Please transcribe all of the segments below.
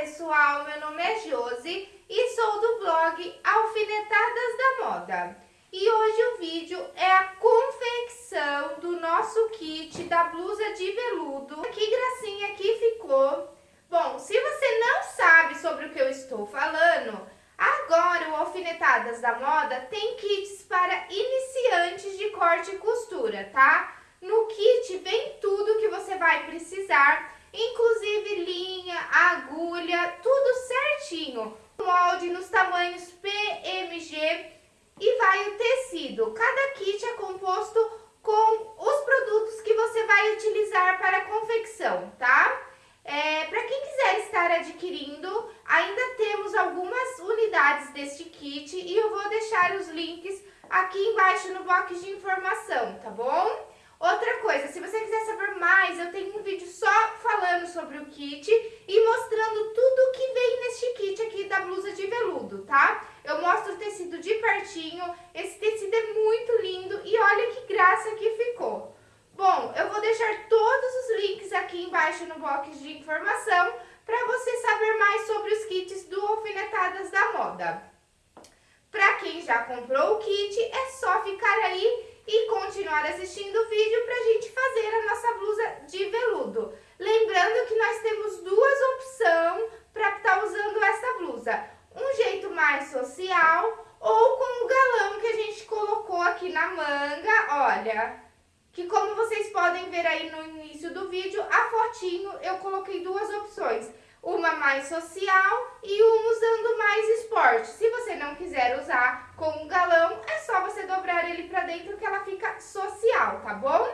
pessoal, meu nome é Josi e sou do blog Alfinetadas da Moda. E hoje o vídeo é a confecção do nosso kit da blusa de veludo. Que gracinha que ficou! Bom, se você não sabe sobre o que eu estou falando, agora o Alfinetadas da Moda tem kits para iniciantes de corte e costura, tá? No kit vem tudo que você vai precisar inclusive linha, agulha, tudo certinho. Molde nos tamanhos PMG e vai o tecido. Cada kit é composto com os produtos que você vai utilizar para a confecção, tá? É, para quem quiser estar adquirindo, ainda temos algumas unidades deste kit e eu vou deixar os links aqui embaixo no box de informação, tá bom? Outra coisa, se você quiser saber mais, eu tenho um vídeo só falando sobre o kit e mostrando tudo que vem neste kit aqui da blusa de veludo, tá? Eu mostro o tecido de pertinho, esse tecido é muito lindo e olha que graça que ficou. Bom, eu vou deixar todos os links aqui embaixo no box de informação para você saber mais sobre os kits do Alfinetadas da Moda. Para quem já comprou o kit, é só ficar aí e continuar assistindo o vídeo para a gente fazer a nossa blusa de veludo. Lembrando que nós temos duas opções para estar tá usando essa blusa. Um jeito mais social ou com o galão que a gente colocou aqui na manga, olha... Que como vocês podem ver aí no início do vídeo, a fotinho eu coloquei duas opções uma mais social e uma usando mais esporte. Se você não quiser usar com um galão, é só você dobrar ele pra dentro que ela fica social, tá bom?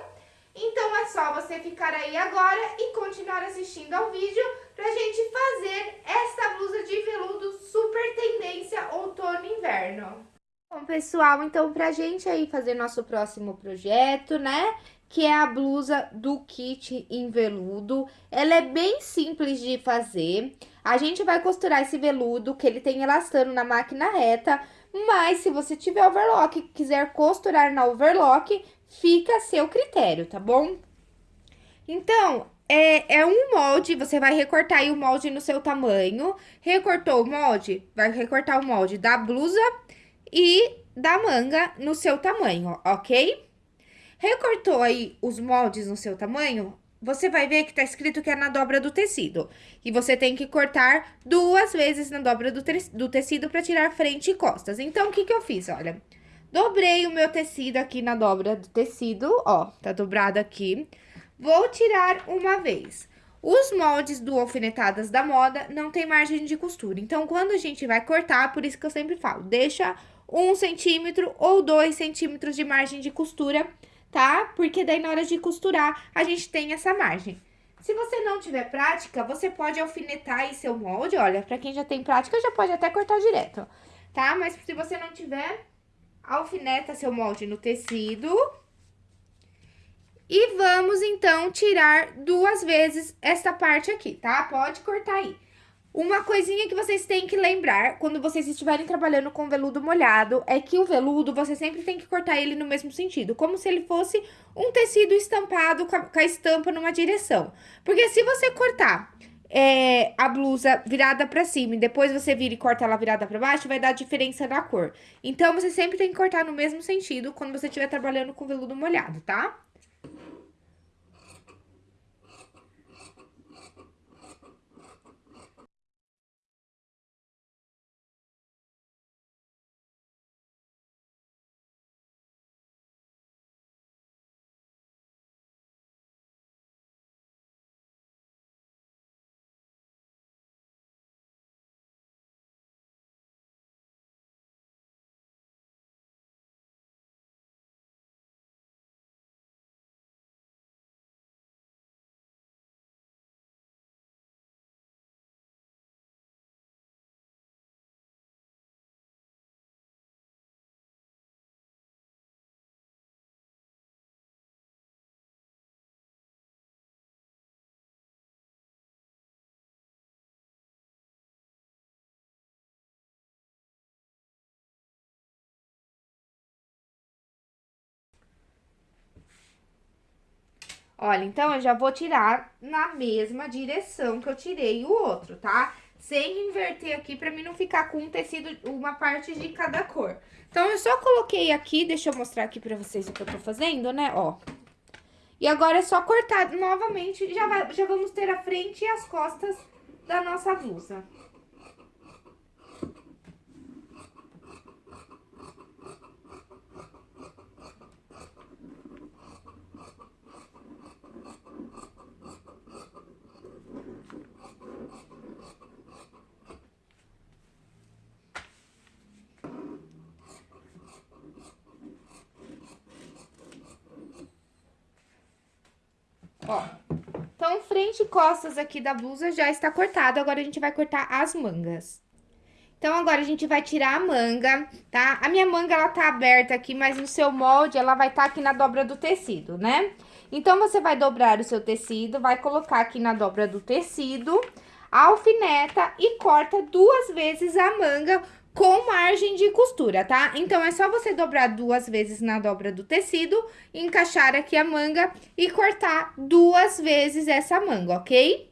Então é só você ficar aí agora e continuar assistindo ao vídeo pra gente fazer esta blusa de veludo super tendência outono-inverno. Bom, pessoal, então pra gente aí fazer nosso próximo projeto, né? que é a blusa do kit em veludo. Ela é bem simples de fazer. A gente vai costurar esse veludo, que ele tem elastano na máquina reta, mas se você tiver overlock e quiser costurar na overlock, fica a seu critério, tá bom? Então, é, é um molde, você vai recortar aí o molde no seu tamanho. Recortou o molde, vai recortar o molde da blusa e da manga no seu tamanho, ok? Recortou aí os moldes no seu tamanho, você vai ver que tá escrito que é na dobra do tecido. E você tem que cortar duas vezes na dobra do, te do tecido para tirar frente e costas. Então, o que que eu fiz? Olha, dobrei o meu tecido aqui na dobra do tecido, ó, tá dobrado aqui. Vou tirar uma vez. Os moldes do Alfinetadas da Moda não tem margem de costura. Então, quando a gente vai cortar, por isso que eu sempre falo, deixa um centímetro ou dois centímetros de margem de costura tá? Porque daí na hora de costurar a gente tem essa margem. Se você não tiver prática, você pode alfinetar aí seu molde, olha, pra quem já tem prática já pode até cortar direto, tá? Mas se você não tiver, alfineta seu molde no tecido. E vamos, então, tirar duas vezes essa parte aqui, tá? Pode cortar aí. Uma coisinha que vocês têm que lembrar quando vocês estiverem trabalhando com veludo molhado é que o veludo você sempre tem que cortar ele no mesmo sentido, como se ele fosse um tecido estampado com a, com a estampa numa direção. Porque se você cortar é, a blusa virada pra cima e depois você vira e corta ela virada pra baixo, vai dar diferença na cor. Então, você sempre tem que cortar no mesmo sentido quando você estiver trabalhando com veludo molhado, tá? Olha, então, eu já vou tirar na mesma direção que eu tirei o outro, tá? sem inverter aqui, pra mim não ficar com um tecido, uma parte de cada cor. Então, eu só coloquei aqui, deixa eu mostrar aqui pra vocês o que eu tô fazendo, né, ó. E agora é só cortar novamente, já, vai, já vamos ter a frente e as costas da nossa blusa. Ó, então, frente e costas aqui da blusa já está cortado, agora a gente vai cortar as mangas. Então, agora a gente vai tirar a manga, tá? A minha manga, ela tá aberta aqui, mas no seu molde, ela vai estar tá aqui na dobra do tecido, né? Então, você vai dobrar o seu tecido, vai colocar aqui na dobra do tecido, alfineta e corta duas vezes a manga com margem de costura, tá? Então, é só você dobrar duas vezes na dobra do tecido, encaixar aqui a manga e cortar duas vezes essa manga, ok?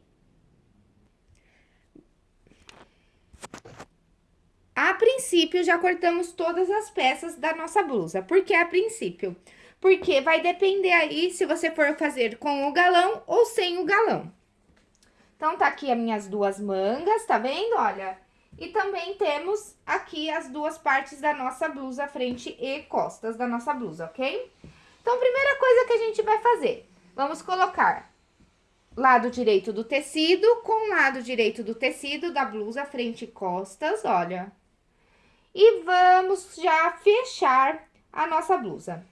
A princípio, já cortamos todas as peças da nossa blusa. Por que a princípio? Porque vai depender aí se você for fazer com o galão ou sem o galão. Então, tá aqui as minhas duas mangas, tá vendo? Olha, e também temos aqui as duas partes da nossa blusa, frente e costas da nossa blusa, ok? Então, primeira coisa que a gente vai fazer, vamos colocar lado direito do tecido com lado direito do tecido da blusa, frente e costas, olha. E vamos já fechar a nossa blusa.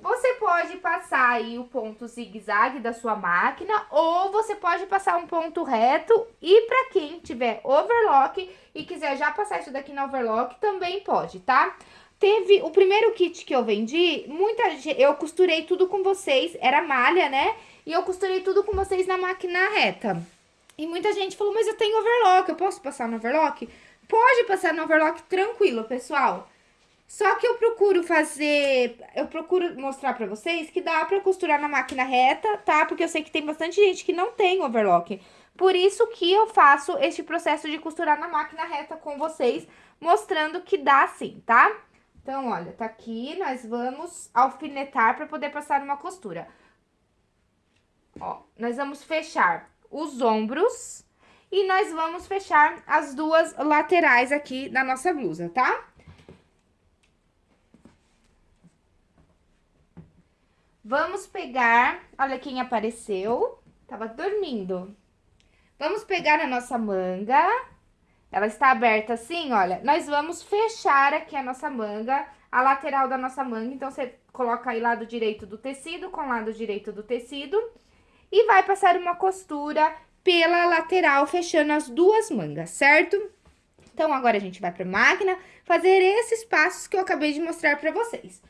Você pode passar aí o ponto zigue-zague da sua máquina ou você pode passar um ponto reto e para quem tiver overlock e quiser já passar isso daqui no overlock, também pode, tá? Teve o primeiro kit que eu vendi, muita eu costurei tudo com vocês, era malha, né? E eu costurei tudo com vocês na máquina reta. E muita gente falou, mas eu tenho overlock, eu posso passar no overlock? Pode passar no overlock tranquilo, pessoal. Só que eu procuro fazer, eu procuro mostrar pra vocês que dá pra costurar na máquina reta, tá? Porque eu sei que tem bastante gente que não tem overlock. Por isso que eu faço este processo de costurar na máquina reta com vocês, mostrando que dá sim, tá? Então, olha, tá aqui, nós vamos alfinetar pra poder passar uma costura. Ó, nós vamos fechar os ombros e nós vamos fechar as duas laterais aqui da nossa blusa, tá? Vamos pegar, olha quem apareceu, tava dormindo. Vamos pegar a nossa manga, ela está aberta assim, olha. Nós vamos fechar aqui a nossa manga, a lateral da nossa manga. Então, você coloca aí lado direito do tecido com lado direito do tecido. E vai passar uma costura pela lateral, fechando as duas mangas, certo? Então, agora a gente vai pra máquina fazer esses passos que eu acabei de mostrar pra vocês.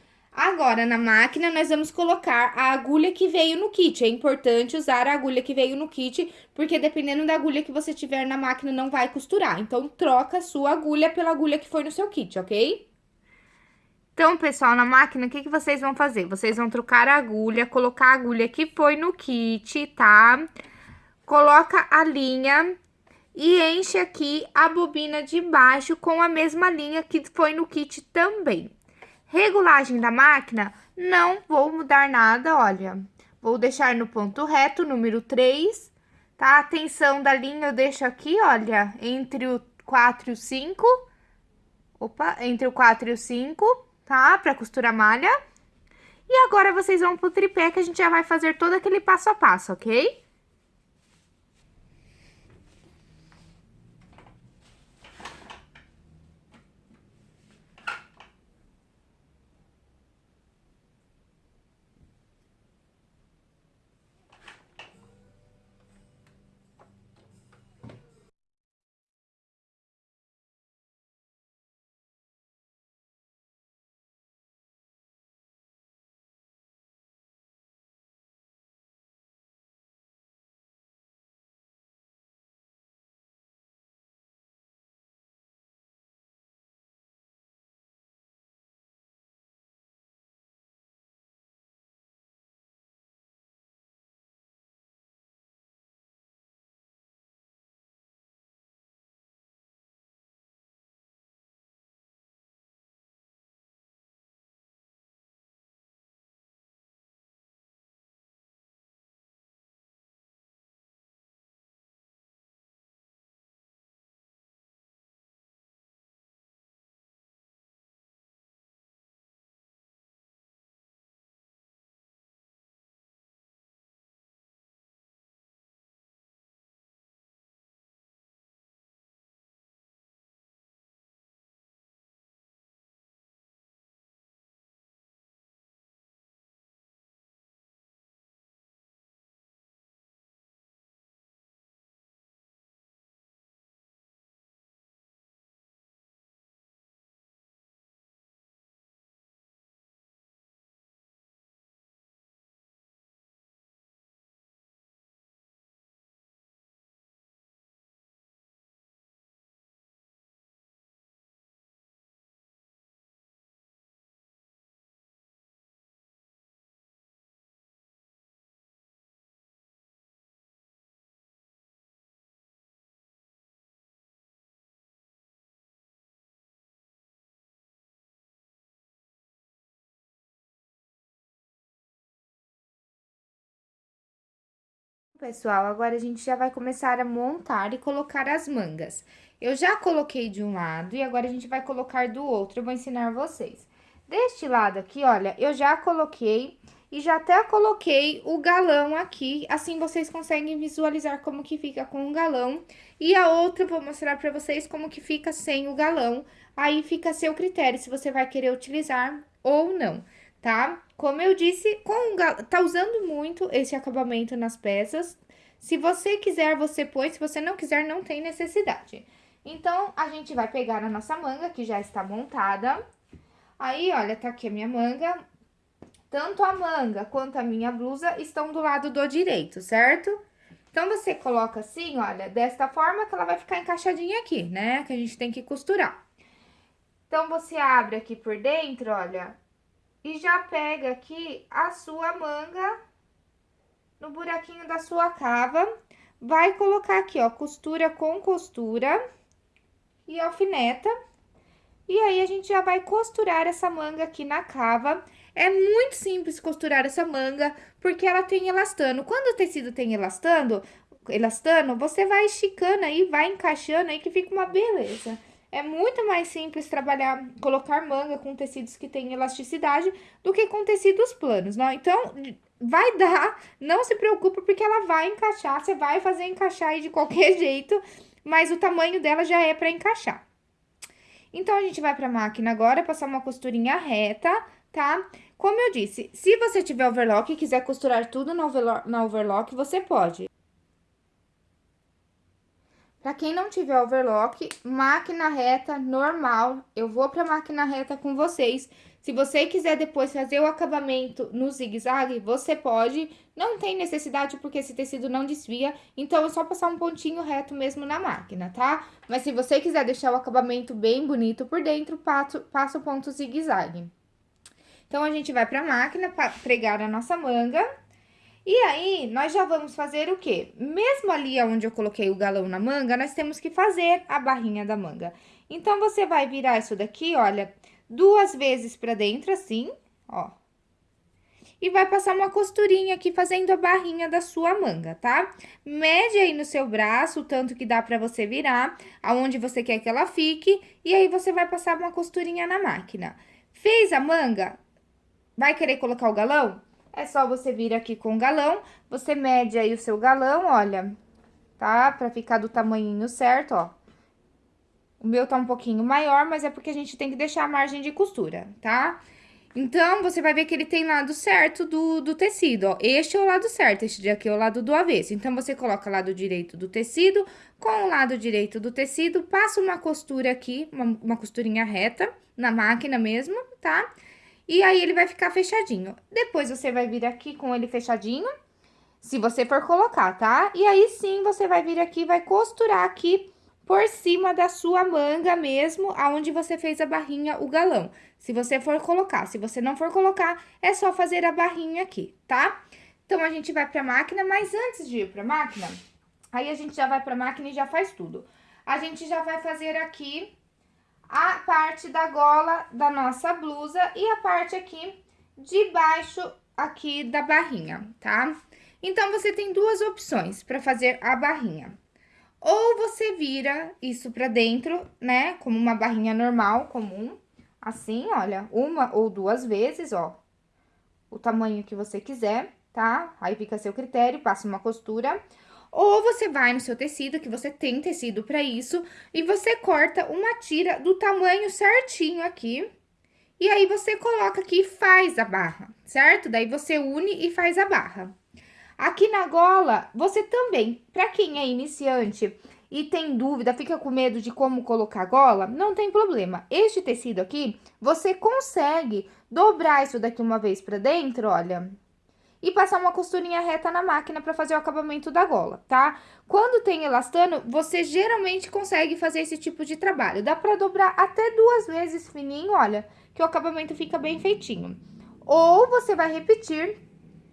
Agora, na máquina, nós vamos colocar a agulha que veio no kit. É importante usar a agulha que veio no kit, porque dependendo da agulha que você tiver na máquina, não vai costurar. Então, troca a sua agulha pela agulha que foi no seu kit, ok? Então, pessoal, na máquina, o que, que vocês vão fazer? Vocês vão trocar a agulha, colocar a agulha que foi no kit, tá? Coloca a linha e enche aqui a bobina de baixo com a mesma linha que foi no kit também. Regulagem da máquina, não vou mudar nada, olha. Vou deixar no ponto reto, número 3, tá? A tensão da linha eu deixo aqui, olha, entre o 4 e o 5. Opa, entre o 4 e o 5, tá? Pra costurar malha. E agora, vocês vão pro tripé que a gente já vai fazer todo aquele passo a passo, ok? Pessoal, agora a gente já vai começar a montar e colocar as mangas. Eu já coloquei de um lado e agora a gente vai colocar do outro, eu vou ensinar vocês. Deste lado aqui, olha, eu já coloquei e já até coloquei o galão aqui, assim vocês conseguem visualizar como que fica com o galão. E a outra eu vou mostrar pra vocês como que fica sem o galão, aí fica a seu critério, se você vai querer utilizar ou não, tá? Como eu disse, com tá usando muito esse acabamento nas peças. Se você quiser, você põe, se você não quiser, não tem necessidade. Então, a gente vai pegar a nossa manga, que já está montada. Aí, olha, tá aqui a minha manga, tanto a manga quanto a minha blusa estão do lado do direito, certo? Então, você coloca assim, olha, desta forma que ela vai ficar encaixadinha aqui, né? Que a gente tem que costurar. Então, você abre aqui por dentro, olha, e já pega aqui a sua manga no buraquinho da sua cava. Vai colocar aqui, ó, costura com costura e alfineta. E aí, a gente já vai costurar essa manga aqui na cava. É muito simples costurar essa manga, porque ela tem elastano. Quando o tecido tem elastano, elastano, você vai esticando aí, vai encaixando aí, que fica uma beleza. É muito mais simples trabalhar, colocar manga com tecidos que têm elasticidade do que com tecidos planos, não? Então, vai dar, não se preocupe, porque ela vai encaixar, você vai fazer encaixar aí de qualquer jeito, mas o tamanho dela já é para encaixar. Então, a gente vai pra máquina agora, passar uma costurinha reta, tá? Como eu disse, se você tiver overlock e quiser costurar tudo na overlock você pode. Pra quem não tiver overlock, máquina reta normal, eu vou pra máquina reta com vocês. Se você quiser depois fazer o acabamento no zigue-zague, você pode. Não tem necessidade porque esse tecido não desvia, então é só passar um pontinho reto mesmo na máquina, tá? Mas se você quiser deixar o acabamento bem bonito por dentro, passa, o ponto zigue-zague. Então, a gente vai pra máquina para pregar a nossa manga. E aí, nós já vamos fazer o quê? Mesmo ali onde eu coloquei o galão na manga, nós temos que fazer a barrinha da manga. Então, você vai virar isso daqui, olha, duas vezes pra dentro, assim, ó. E vai passar uma costurinha aqui fazendo a barrinha da sua manga, tá? Mede aí no seu braço o tanto que dá pra você virar, aonde você quer que ela fique, e aí você vai passar uma costurinha na máquina. Fez a manga? Vai querer colocar o galão? É só você vir aqui com o galão, você mede aí o seu galão, olha, tá? Pra ficar do tamanhinho certo, ó. O meu tá um pouquinho maior, mas é porque a gente tem que deixar a margem de costura, tá? Então, você vai ver que ele tem lado certo do, do tecido, ó. Este é o lado certo, este aqui é o lado do avesso. Então, você coloca lado direito do tecido com o lado direito do tecido, passa uma costura aqui, uma, uma costurinha reta na máquina mesmo, tá? Tá? E aí, ele vai ficar fechadinho. Depois, você vai vir aqui com ele fechadinho, se você for colocar, tá? E aí, sim, você vai vir aqui e vai costurar aqui por cima da sua manga mesmo, aonde você fez a barrinha, o galão. Se você for colocar, se você não for colocar, é só fazer a barrinha aqui, tá? Então, a gente vai pra máquina, mas antes de ir pra máquina, aí a gente já vai pra máquina e já faz tudo. A gente já vai fazer aqui a parte da gola da nossa blusa e a parte aqui de baixo aqui da barrinha, tá? Então, você tem duas opções para fazer a barrinha. Ou você vira isso pra dentro, né, como uma barrinha normal, comum, assim, olha, uma ou duas vezes, ó, o tamanho que você quiser, tá? Aí fica a seu critério, passa uma costura. Ou você vai no seu tecido, que você tem tecido para isso, e você corta uma tira do tamanho certinho aqui. E aí, você coloca aqui e faz a barra, certo? Daí, você une e faz a barra. Aqui na gola, você também, para quem é iniciante e tem dúvida, fica com medo de como colocar a gola, não tem problema. Este tecido aqui, você consegue dobrar isso daqui uma vez para dentro, olha, e passar uma costurinha reta na máquina para fazer o acabamento da gola, tá? Quando tem elastano, você geralmente consegue fazer esse tipo de trabalho. Dá para dobrar até duas vezes fininho, olha, que o acabamento fica bem feitinho. Ou você vai repetir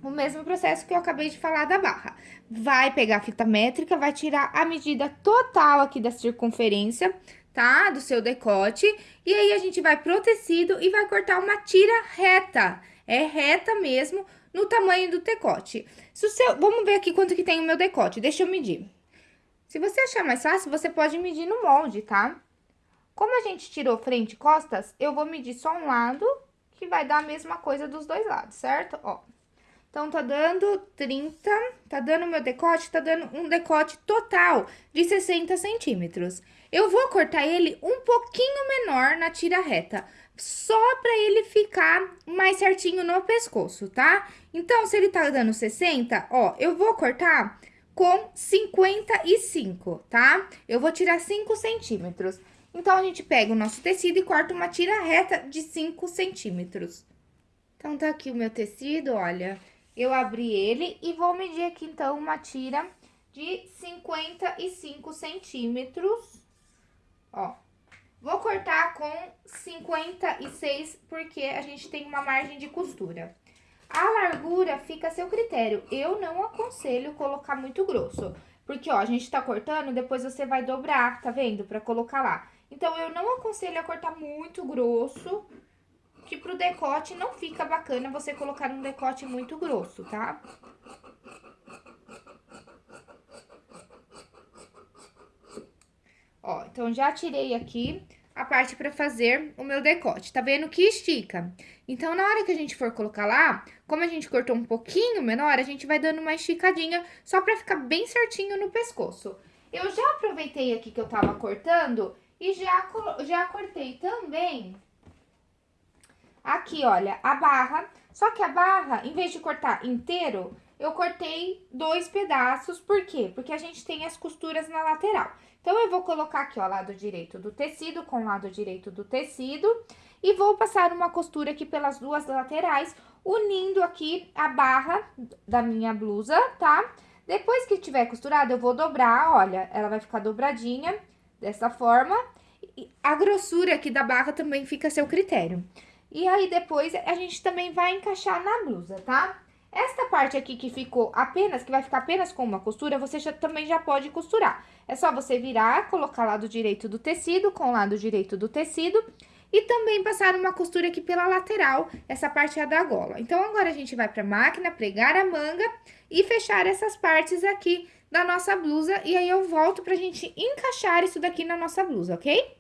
o mesmo processo que eu acabei de falar da barra. Vai pegar a fita métrica, vai tirar a medida total aqui da circunferência, tá? Do seu decote. E aí, a gente vai pro tecido e vai cortar uma tira reta. É reta mesmo, no tamanho do decote. Se o seu, vamos ver aqui quanto que tem o meu decote, deixa eu medir. Se você achar mais fácil, você pode medir no molde, tá? Como a gente tirou frente e costas, eu vou medir só um lado, que vai dar a mesma coisa dos dois lados, certo? Ó, então, tá dando 30, tá dando meu decote, tá dando um decote total de 60 centímetros. Eu vou cortar ele um pouquinho menor na tira reta, só pra ele ficar mais certinho no pescoço, tá? Então, se ele tá dando 60, ó, eu vou cortar com 55, tá? Eu vou tirar 5 centímetros. Então, a gente pega o nosso tecido e corta uma tira reta de 5 centímetros. Então, tá aqui o meu tecido, olha eu abri ele e vou medir aqui, então, uma tira de 55 centímetros, ó. Vou cortar com 56, porque a gente tem uma margem de costura. A largura fica a seu critério. Eu não aconselho colocar muito grosso, porque, ó, a gente tá cortando, depois você vai dobrar, tá vendo? Pra colocar lá. Então, eu não aconselho a cortar muito grosso, que pro decote não fica bacana você colocar um decote muito grosso, tá? Ó, então, já tirei aqui a parte pra fazer o meu decote. Tá vendo que estica? Então, na hora que a gente for colocar lá, como a gente cortou um pouquinho menor, a gente vai dando uma esticadinha só pra ficar bem certinho no pescoço. Eu já aproveitei aqui que eu tava cortando e já, já cortei também Aqui, olha, a barra. Só que a barra, em vez de cortar inteiro, eu cortei dois pedaços. Por quê? Porque a gente tem as costuras na lateral. Então, eu vou colocar aqui, ó, lado direito do tecido com lado direito do tecido. E vou passar uma costura aqui pelas duas laterais, unindo aqui a barra da minha blusa, tá? Depois que tiver costurado, eu vou dobrar, olha, ela vai ficar dobradinha dessa forma. A grossura aqui da barra também fica a seu critério. E aí, depois, a gente também vai encaixar na blusa, tá? Esta parte aqui que ficou apenas, que vai ficar apenas com uma costura, você já, também já pode costurar. É só você virar, colocar lado direito do tecido com lado direito do tecido e também passar uma costura aqui pela lateral, essa parte é da gola. Então, agora a gente vai pra máquina, pregar a manga e fechar essas partes aqui da nossa blusa. E aí, eu volto pra gente encaixar isso daqui na nossa blusa, ok?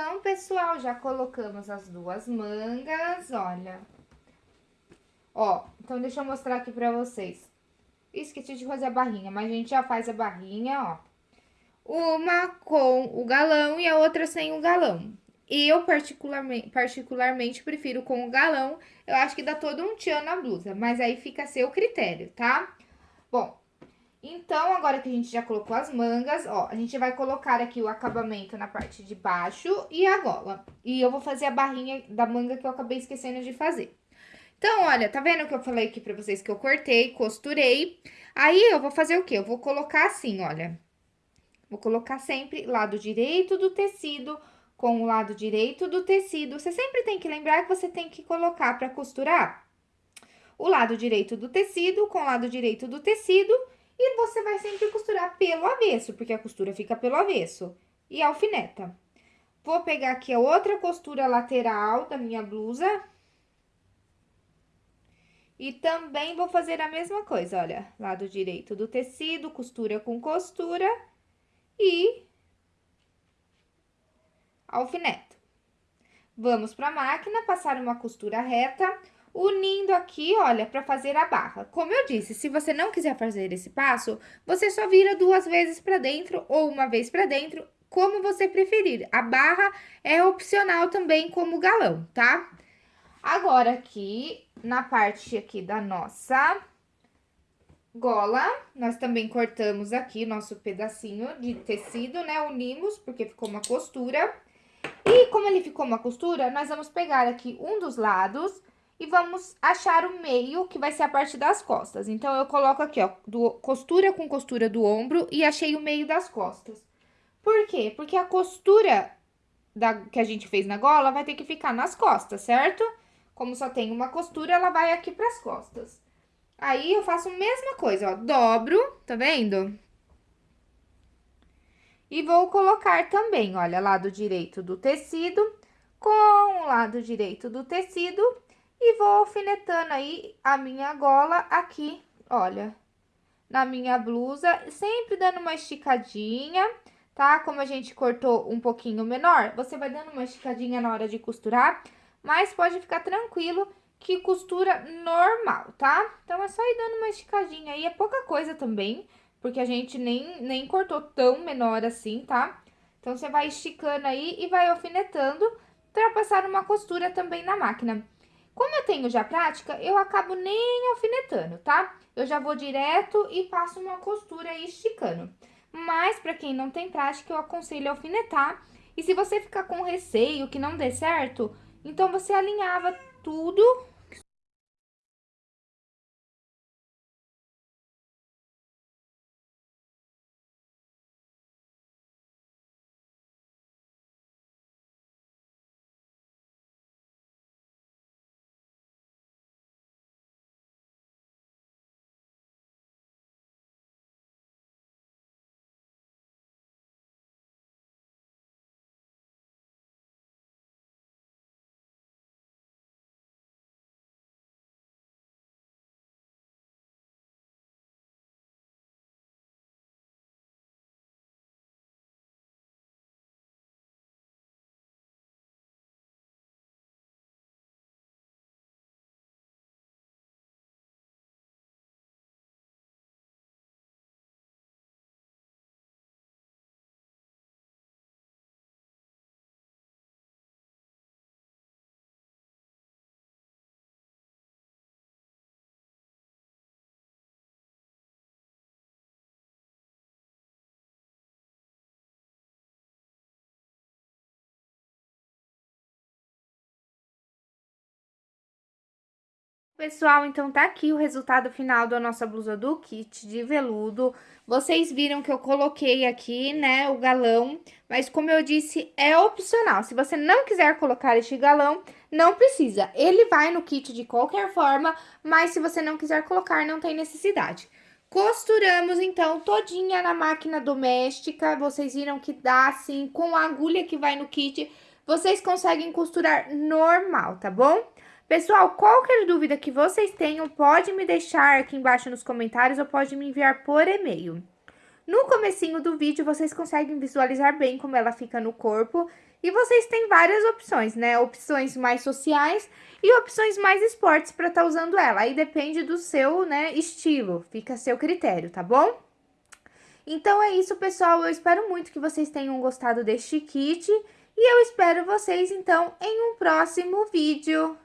Então, pessoal, já colocamos as duas mangas, olha. Ó, então deixa eu mostrar aqui pra vocês. Esqueci de fazer a barrinha, mas a gente já faz a barrinha, ó. Uma com o galão e a outra sem o galão. Eu, particularmente, particularmente, prefiro com o galão. Eu acho que dá todo um tchan na blusa, mas aí fica a seu critério, tá? Bom, então, agora que a gente já colocou as mangas, ó, a gente vai colocar aqui o acabamento na parte de baixo e a gola. E eu vou fazer a barrinha da manga que eu acabei esquecendo de fazer. Então, olha, tá vendo que eu falei aqui pra vocês que eu cortei, costurei? Aí, eu vou fazer o quê? Eu vou colocar assim, olha. Vou colocar sempre lado direito do tecido com o lado direito do tecido. Você sempre tem que lembrar que você tem que colocar pra costurar o lado direito do tecido com o lado direito do tecido e você vai sempre costurar pelo avesso, porque a costura fica pelo avesso. E alfineta. Vou pegar aqui a outra costura lateral da minha blusa. E também vou fazer a mesma coisa, olha. Lado direito do tecido, costura com costura. E alfineta. Vamos para a máquina, passar uma costura reta unindo aqui, olha, para fazer a barra. Como eu disse, se você não quiser fazer esse passo, você só vira duas vezes para dentro ou uma vez para dentro, como você preferir. A barra é opcional também como galão, tá? Agora, aqui, na parte aqui da nossa gola, nós também cortamos aqui nosso pedacinho de tecido, né? Unimos, porque ficou uma costura. E como ele ficou uma costura, nós vamos pegar aqui um dos lados e vamos achar o meio, que vai ser a parte das costas. Então, eu coloco aqui, ó, do, costura com costura do ombro e achei o meio das costas. Por quê? Porque a costura da, que a gente fez na gola vai ter que ficar nas costas, certo? Como só tem uma costura, ela vai aqui pras costas. Aí, eu faço a mesma coisa, ó, dobro, tá vendo? E vou colocar também, olha, lado direito do tecido com o lado direito do tecido e vou alfinetando aí a minha gola aqui, olha, na minha blusa, sempre dando uma esticadinha, tá? Como a gente cortou um pouquinho menor, você vai dando uma esticadinha na hora de costurar, mas pode ficar tranquilo que costura normal, tá? Então, é só ir dando uma esticadinha aí, é pouca coisa também, porque a gente nem, nem cortou tão menor assim, tá? Então, você vai esticando aí e vai alfinetando para passar uma costura também na máquina. Como eu tenho já prática, eu acabo nem alfinetando, tá? Eu já vou direto e passo uma costura aí esticando. Mas, pra quem não tem prática, eu aconselho alfinetar. E se você ficar com receio que não dê certo, então você alinhava tudo Pessoal, então tá aqui o resultado final da nossa blusa do kit de veludo. Vocês viram que eu coloquei aqui, né, o galão, mas como eu disse, é opcional. Se você não quiser colocar este galão, não precisa. Ele vai no kit de qualquer forma, mas se você não quiser colocar, não tem necessidade. Costuramos, então, todinha na máquina doméstica. Vocês viram que dá, assim, com a agulha que vai no kit, vocês conseguem costurar normal, tá bom? Pessoal, qualquer dúvida que vocês tenham, pode me deixar aqui embaixo nos comentários ou pode me enviar por e-mail. No comecinho do vídeo, vocês conseguem visualizar bem como ela fica no corpo. E vocês têm várias opções, né? Opções mais sociais e opções mais esportes para estar tá usando ela. Aí depende do seu, né, estilo, fica a seu critério, tá bom? Então é isso, pessoal. Eu espero muito que vocês tenham gostado deste kit. E eu espero vocês, então, em um próximo vídeo.